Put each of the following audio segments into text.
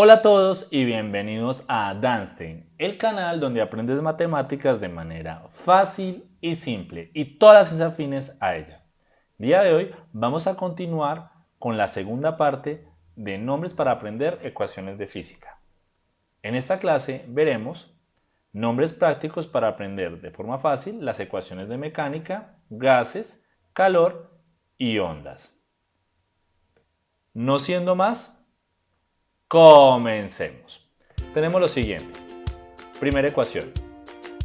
Hola a todos y bienvenidos a Danstein, el canal donde aprendes matemáticas de manera fácil y simple y todas las afines a ella. Día de hoy vamos a continuar con la segunda parte de nombres para aprender ecuaciones de física. En esta clase veremos nombres prácticos para aprender de forma fácil las ecuaciones de mecánica, gases, calor y ondas. No siendo más, Comencemos. Tenemos lo siguiente. Primera ecuación.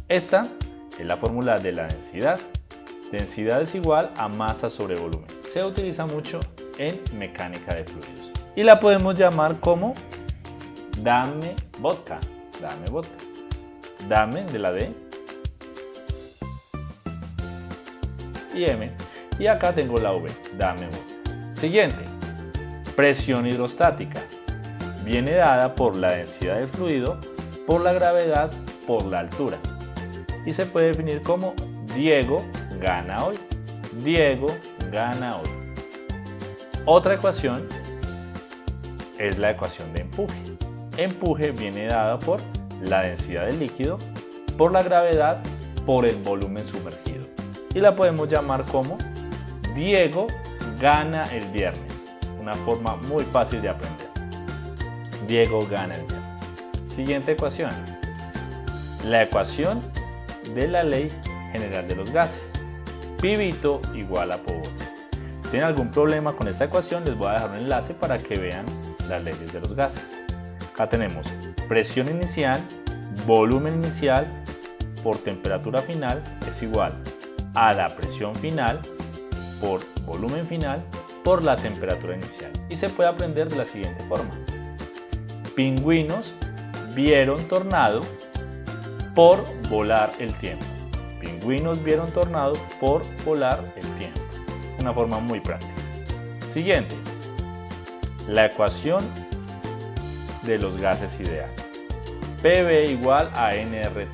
Esta es la fórmula de la densidad. Densidad es igual a masa sobre volumen. Se utiliza mucho en mecánica de fluidos. Y la podemos llamar como dame vodka. Dame vodka. Dame de la D. Y M. Y acá tengo la V. Dame vodka. Siguiente. Presión hidrostática viene dada por la densidad del fluido, por la gravedad, por la altura. Y se puede definir como Diego gana hoy. Diego gana hoy. Otra ecuación es la ecuación de empuje. Empuje viene dada por la densidad del líquido, por la gravedad, por el volumen sumergido. Y la podemos llamar como Diego gana el viernes. Una forma muy fácil de aprender. Diego gana el día. Siguiente ecuación. La ecuación de la ley general de los gases. Pibito igual a Pobo. Si tienen algún problema con esta ecuación, les voy a dejar un enlace para que vean las leyes de los gases. Acá tenemos presión inicial, volumen inicial por temperatura final es igual a la presión final por volumen final por la temperatura inicial. Y se puede aprender de la siguiente forma pingüinos vieron tornado por volar el tiempo. Pingüinos vieron tornado por volar el tiempo. Una forma muy práctica. Siguiente. La ecuación de los gases ideales. PV igual a NRT.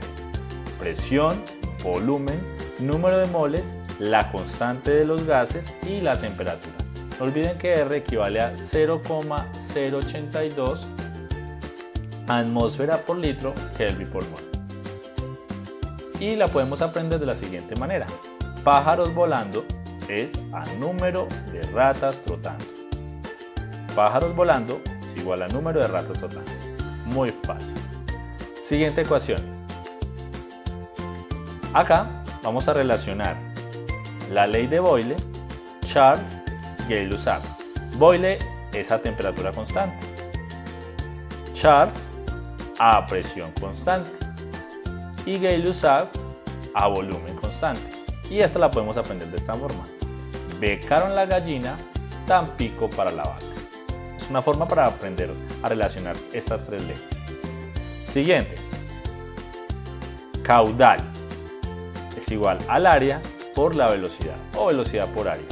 Presión, volumen, número de moles, la constante de los gases y la temperatura. No olviden que R equivale a 0,082 atmósfera por litro Kelvin por mol. Y la podemos aprender de la siguiente manera. Pájaros volando es a número de ratas trotando. Pájaros volando es igual a número de ratas trotando. Muy fácil. Siguiente ecuación. Acá vamos a relacionar la ley de Boyle, Charles, Gay-Lussac. Boyle es a temperatura constante. Charles a presión constante y Gay-Lussac a volumen constante. Y esta la podemos aprender de esta forma. Becaron la gallina, tan pico para la vaca. Es una forma para aprender a relacionar estas tres leyes. Siguiente. Caudal es igual al área por la velocidad o velocidad por área.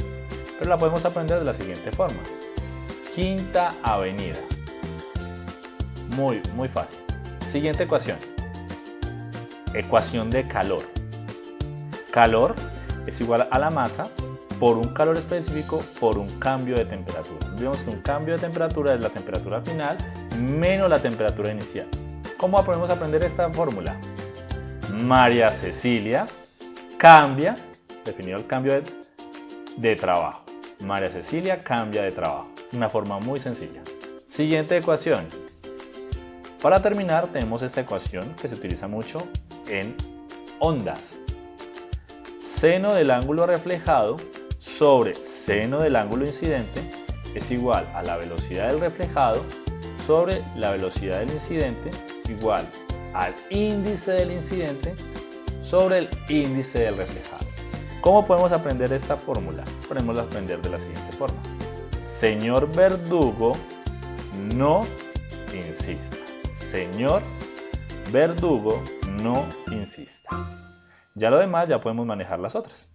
Pero la podemos aprender de la siguiente forma. Quinta avenida. Muy, muy fácil. Siguiente ecuación. Ecuación de calor. Calor es igual a la masa por un calor específico por un cambio de temperatura. Vemos que un cambio de temperatura es la temperatura final menos la temperatura inicial. ¿Cómo podemos aprender esta fórmula? María Cecilia cambia, definido el cambio de, de trabajo. María Cecilia cambia de trabajo. Una forma muy sencilla. Siguiente ecuación. Para terminar tenemos esta ecuación que se utiliza mucho en ondas. Seno del ángulo reflejado sobre seno del ángulo incidente es igual a la velocidad del reflejado sobre la velocidad del incidente igual al índice del incidente sobre el índice del reflejado. ¿Cómo podemos aprender esta fórmula? Podemos aprender de la siguiente forma. Señor Verdugo, no insista. Señor verdugo, no insista. Ya lo demás ya podemos manejar las otras.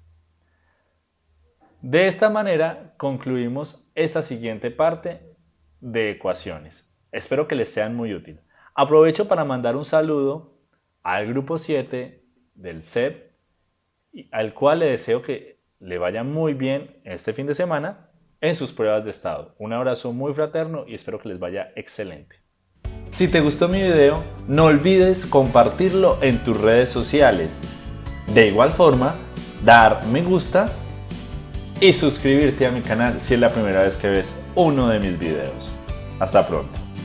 De esta manera concluimos esta siguiente parte de ecuaciones. Espero que les sean muy útil. Aprovecho para mandar un saludo al grupo 7 del CEP, al cual le deseo que le vaya muy bien este fin de semana en sus pruebas de estado. Un abrazo muy fraterno y espero que les vaya excelente. Si te gustó mi video, no olvides compartirlo en tus redes sociales. De igual forma, dar me gusta y suscribirte a mi canal si es la primera vez que ves uno de mis videos. Hasta pronto.